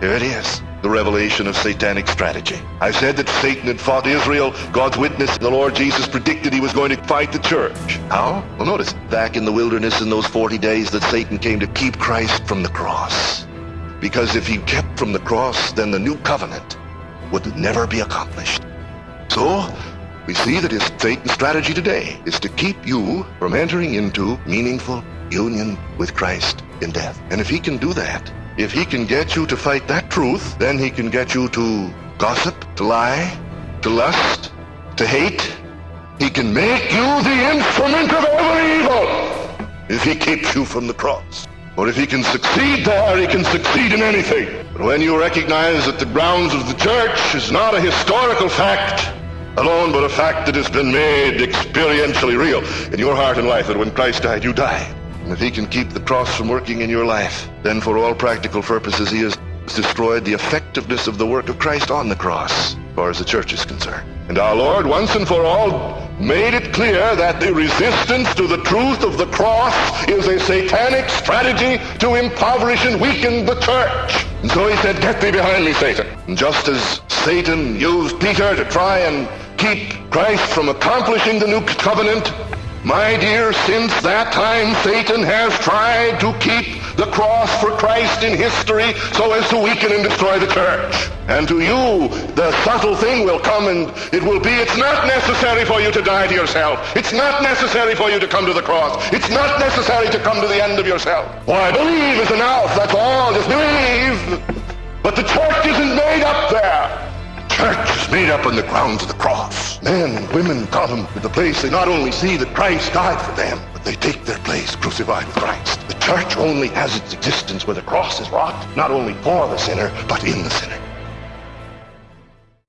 Here it is. The revelation of satanic strategy. I said that Satan had fought Israel. God's witness, the Lord Jesus predicted he was going to fight the church. How? Well, notice, back in the wilderness in those 40 days that Satan came to keep Christ from the cross. Because if he kept from the cross, then the new covenant would never be accomplished. So, we see that his Satan's strategy today is to keep you from entering into meaningful union with Christ in death. And if he can do that, if he can get you to fight that truth, then he can get you to gossip, to lie, to lust, to hate. He can make you the instrument of every evil if he keeps you from the cross. Or if he can succeed there, he can succeed in anything. But when you recognize that the grounds of the church is not a historical fact alone, but a fact that has been made experientially real in your heart and life, that when Christ died, you died. And if he can keep the cross from working in your life, then for all practical purposes, he has destroyed the effectiveness of the work of Christ on the cross, as far as the church is concerned. And our Lord, once and for all, made it clear that the resistance to the truth of the cross is a satanic strategy to impoverish and weaken the church. And so he said, get thee behind me, Satan. And just as Satan used Peter to try and keep Christ from accomplishing the new covenant, my dear, since that time Satan has tried to keep the cross for Christ in history so as to weaken and destroy the church. And to you, the subtle thing will come and it will be, it's not necessary for you to die to yourself. It's not necessary for you to come to the cross. It's not necessary to come to the end of yourself. Why, I believe is enough. That's all. Just believe. But the church made up on the grounds of the cross. Men and women come to the place they not only see that Christ died for them, but they take their place crucified with Christ. The church only has its existence where the cross is wrought, not only for the sinner, but in the sinner.